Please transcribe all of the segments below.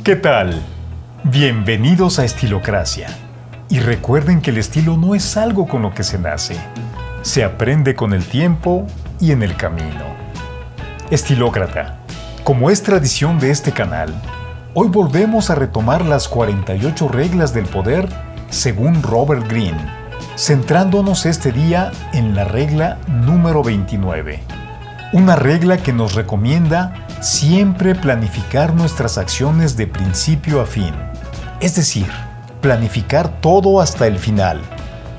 ¿Qué tal? Bienvenidos a Estilocracia. Y recuerden que el estilo no es algo con lo que se nace. Se aprende con el tiempo y en el camino. Estilócrata. Como es tradición de este canal, hoy volvemos a retomar las 48 reglas del poder según Robert Greene, centrándonos este día en la regla número 29. Una regla que nos recomienda siempre planificar nuestras acciones de principio a fin, es decir, planificar todo hasta el final,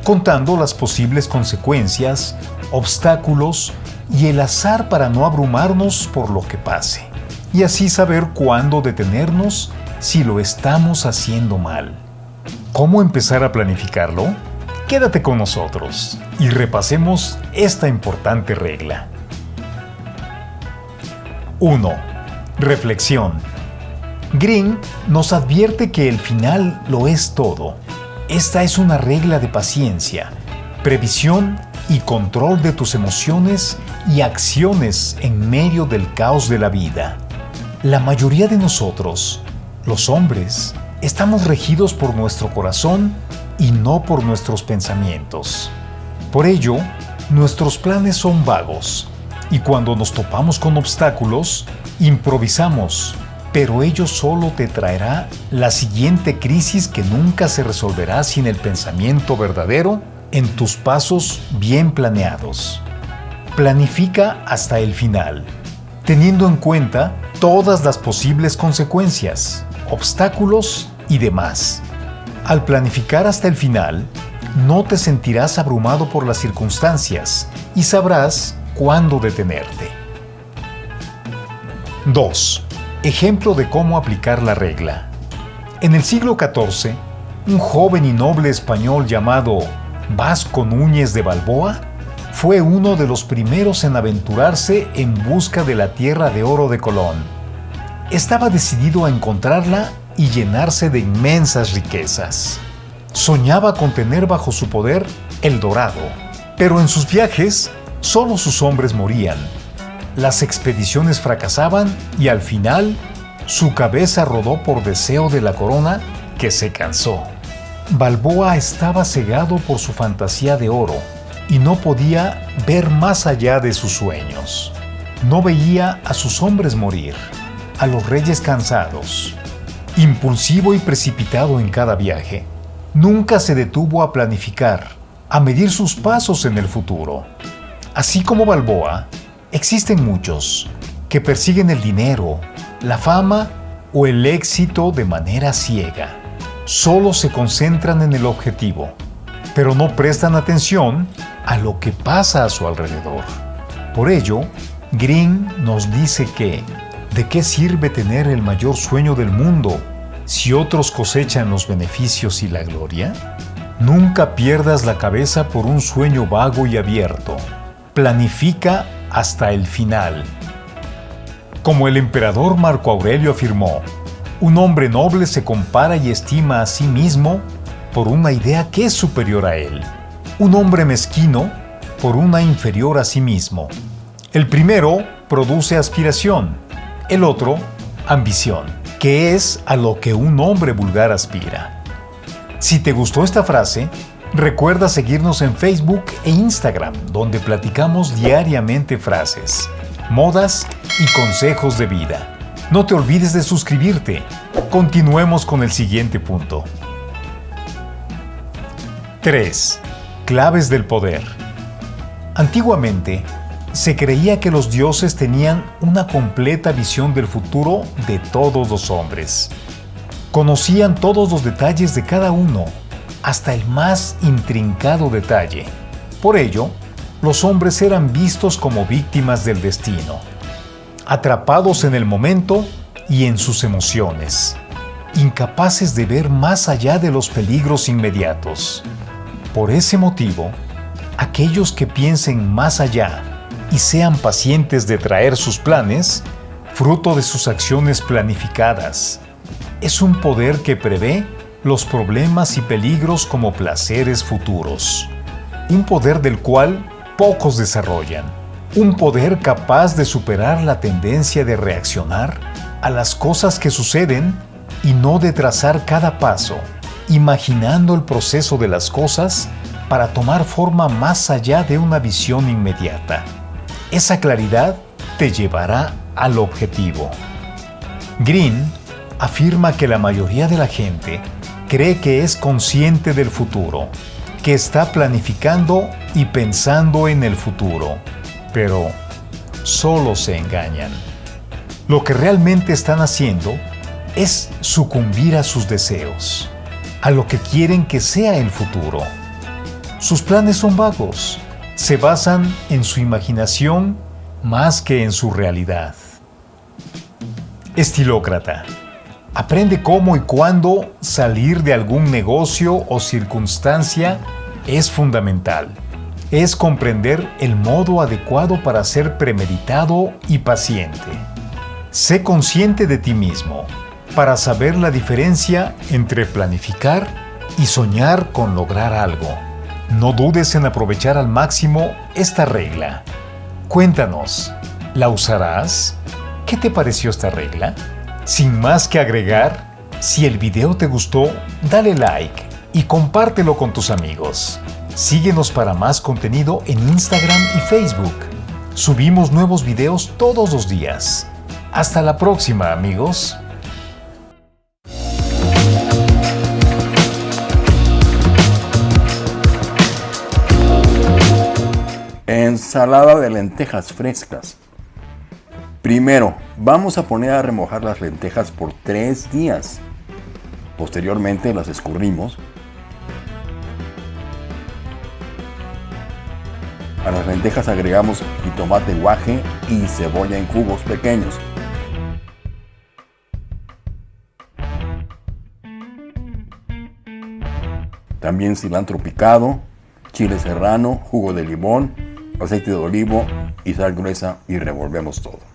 contando las posibles consecuencias, obstáculos y el azar para no abrumarnos por lo que pase, y así saber cuándo detenernos si lo estamos haciendo mal. ¿Cómo empezar a planificarlo? Quédate con nosotros y repasemos esta importante regla. 1. Reflexión. Green nos advierte que el final lo es todo. Esta es una regla de paciencia, previsión y control de tus emociones y acciones en medio del caos de la vida. La mayoría de nosotros, los hombres, estamos regidos por nuestro corazón y no por nuestros pensamientos. Por ello, nuestros planes son vagos, y cuando nos topamos con obstáculos, improvisamos, pero ello solo te traerá la siguiente crisis que nunca se resolverá sin el pensamiento verdadero en tus pasos bien planeados. Planifica hasta el final, teniendo en cuenta todas las posibles consecuencias, obstáculos y demás. Al planificar hasta el final, no te sentirás abrumado por las circunstancias y sabrás cuándo detenerte. 2. Ejemplo de cómo aplicar la regla. En el siglo XIV, un joven y noble español llamado Vasco Núñez de Balboa fue uno de los primeros en aventurarse en busca de la tierra de oro de Colón. Estaba decidido a encontrarla y llenarse de inmensas riquezas. Soñaba con tener bajo su poder el dorado, pero en sus viajes Solo sus hombres morían. Las expediciones fracasaban y al final su cabeza rodó por deseo de la corona que se cansó. Balboa estaba cegado por su fantasía de oro y no podía ver más allá de sus sueños. No veía a sus hombres morir, a los reyes cansados. Impulsivo y precipitado en cada viaje, nunca se detuvo a planificar, a medir sus pasos en el futuro. Así como Balboa, existen muchos que persiguen el dinero, la fama o el éxito de manera ciega. Solo se concentran en el objetivo, pero no prestan atención a lo que pasa a su alrededor. Por ello, Green nos dice que, ¿de qué sirve tener el mayor sueño del mundo si otros cosechan los beneficios y la gloria? Nunca pierdas la cabeza por un sueño vago y abierto planifica hasta el final. Como el emperador Marco Aurelio afirmó, un hombre noble se compara y estima a sí mismo por una idea que es superior a él. Un hombre mezquino por una inferior a sí mismo. El primero produce aspiración, el otro ambición, que es a lo que un hombre vulgar aspira. Si te gustó esta frase, Recuerda seguirnos en Facebook e Instagram, donde platicamos diariamente frases, modas y consejos de vida. No te olvides de suscribirte. Continuemos con el siguiente punto. 3. Claves del poder. Antiguamente, se creía que los dioses tenían una completa visión del futuro de todos los hombres. Conocían todos los detalles de cada uno hasta el más intrincado detalle. Por ello, los hombres eran vistos como víctimas del destino, atrapados en el momento y en sus emociones, incapaces de ver más allá de los peligros inmediatos. Por ese motivo, aquellos que piensen más allá y sean pacientes de traer sus planes, fruto de sus acciones planificadas, es un poder que prevé los problemas y peligros como placeres futuros. Un poder del cual pocos desarrollan. Un poder capaz de superar la tendencia de reaccionar a las cosas que suceden y no de trazar cada paso, imaginando el proceso de las cosas para tomar forma más allá de una visión inmediata. Esa claridad te llevará al objetivo. Green afirma que la mayoría de la gente cree que es consciente del futuro, que está planificando y pensando en el futuro, pero solo se engañan. Lo que realmente están haciendo es sucumbir a sus deseos, a lo que quieren que sea el futuro. Sus planes son vagos, se basan en su imaginación más que en su realidad. Estilócrata. Aprende cómo y cuándo salir de algún negocio o circunstancia es fundamental. Es comprender el modo adecuado para ser premeditado y paciente. Sé consciente de ti mismo para saber la diferencia entre planificar y soñar con lograr algo. No dudes en aprovechar al máximo esta regla. Cuéntanos, ¿la usarás? ¿Qué te pareció esta regla? Sin más que agregar, si el video te gustó, dale like y compártelo con tus amigos. Síguenos para más contenido en Instagram y Facebook. Subimos nuevos videos todos los días. Hasta la próxima, amigos. Ensalada de lentejas frescas. Primero, vamos a poner a remojar las lentejas por 3 días. Posteriormente las escurrimos. A las lentejas agregamos jitomate guaje y cebolla en cubos pequeños. También cilantro picado, chile serrano, jugo de limón, aceite de olivo y sal gruesa y revolvemos todo.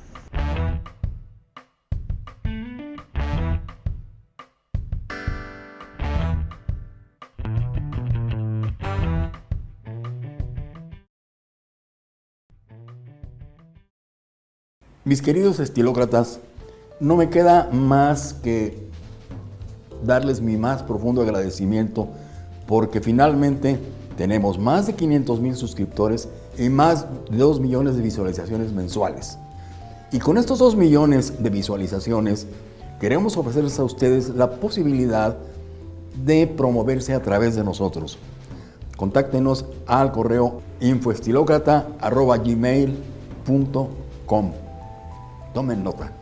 Mis queridos estilócratas, no me queda más que darles mi más profundo agradecimiento porque finalmente tenemos más de 500 mil suscriptores y más de 2 millones de visualizaciones mensuales. Y con estos 2 millones de visualizaciones queremos ofrecerles a ustedes la posibilidad de promoverse a través de nosotros. Contáctenos al correo infoestilocrata.gmail.com Tomen nota.